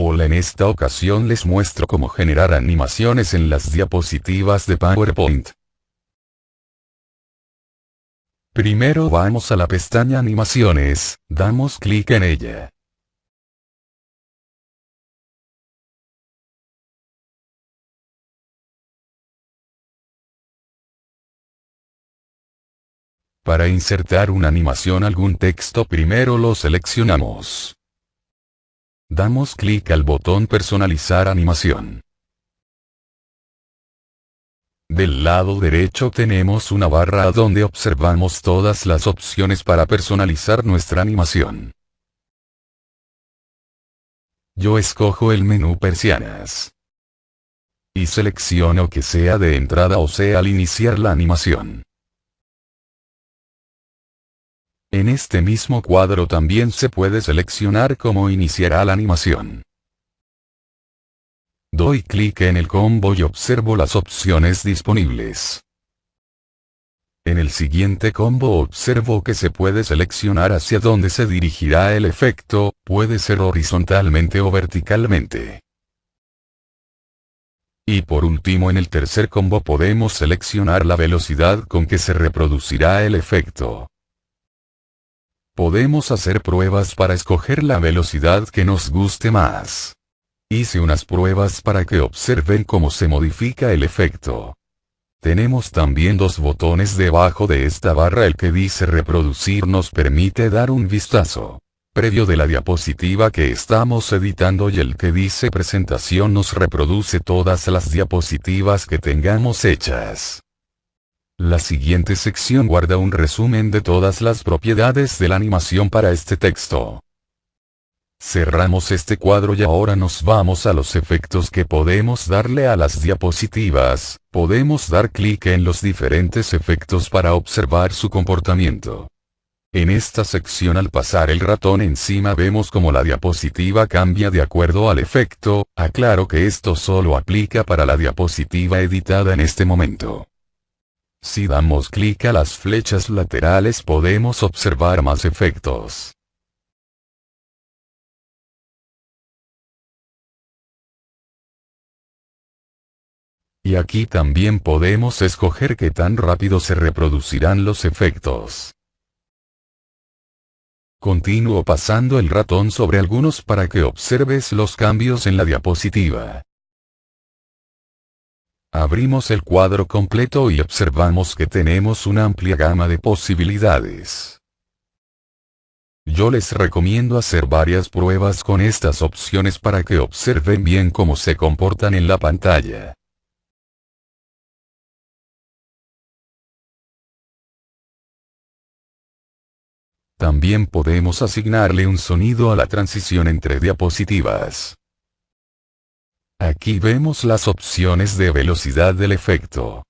Hola en esta ocasión les muestro cómo generar animaciones en las diapositivas de PowerPoint. Primero vamos a la pestaña animaciones, damos clic en ella. Para insertar una animación algún texto primero lo seleccionamos. Damos clic al botón personalizar animación. Del lado derecho tenemos una barra donde observamos todas las opciones para personalizar nuestra animación. Yo escojo el menú persianas. Y selecciono que sea de entrada o sea al iniciar la animación. En este mismo cuadro también se puede seleccionar cómo iniciará la animación. Doy clic en el combo y observo las opciones disponibles. En el siguiente combo observo que se puede seleccionar hacia dónde se dirigirá el efecto, puede ser horizontalmente o verticalmente. Y por último en el tercer combo podemos seleccionar la velocidad con que se reproducirá el efecto. Podemos hacer pruebas para escoger la velocidad que nos guste más. Hice unas pruebas para que observen cómo se modifica el efecto. Tenemos también dos botones debajo de esta barra el que dice reproducir nos permite dar un vistazo previo de la diapositiva que estamos editando y el que dice presentación nos reproduce todas las diapositivas que tengamos hechas. La siguiente sección guarda un resumen de todas las propiedades de la animación para este texto. Cerramos este cuadro y ahora nos vamos a los efectos que podemos darle a las diapositivas, podemos dar clic en los diferentes efectos para observar su comportamiento. En esta sección al pasar el ratón encima vemos como la diapositiva cambia de acuerdo al efecto, aclaro que esto solo aplica para la diapositiva editada en este momento. Si damos clic a las flechas laterales podemos observar más efectos. Y aquí también podemos escoger qué tan rápido se reproducirán los efectos. Continúo pasando el ratón sobre algunos para que observes los cambios en la diapositiva. Abrimos el cuadro completo y observamos que tenemos una amplia gama de posibilidades. Yo les recomiendo hacer varias pruebas con estas opciones para que observen bien cómo se comportan en la pantalla. También podemos asignarle un sonido a la transición entre diapositivas. Aquí vemos las opciones de velocidad del efecto.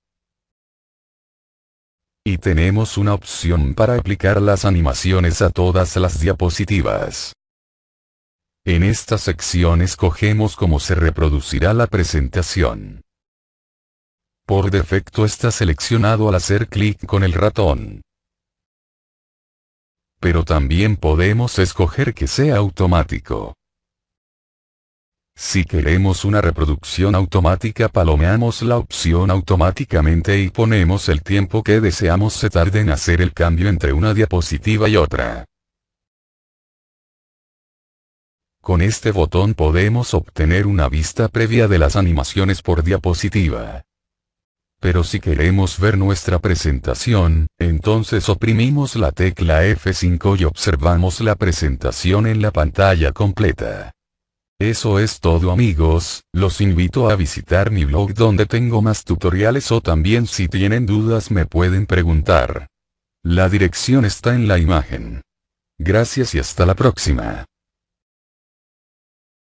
Y tenemos una opción para aplicar las animaciones a todas las diapositivas. En esta sección escogemos cómo se reproducirá la presentación. Por defecto está seleccionado al hacer clic con el ratón. Pero también podemos escoger que sea automático. Si queremos una reproducción automática palomeamos la opción automáticamente y ponemos el tiempo que deseamos se tarde en hacer el cambio entre una diapositiva y otra. Con este botón podemos obtener una vista previa de las animaciones por diapositiva. Pero si queremos ver nuestra presentación, entonces oprimimos la tecla F5 y observamos la presentación en la pantalla completa. Eso es todo amigos, los invito a visitar mi blog donde tengo más tutoriales o también si tienen dudas me pueden preguntar. La dirección está en la imagen. Gracias y hasta la próxima.